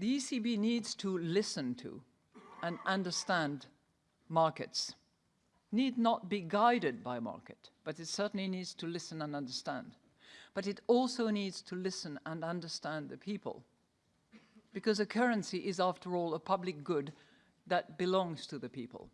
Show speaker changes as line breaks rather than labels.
The ECB needs to listen to and understand markets. Need not be guided by market, but it certainly needs to listen and understand. But it also needs to listen and understand the people. Because a currency is, after all, a public good that belongs to the people.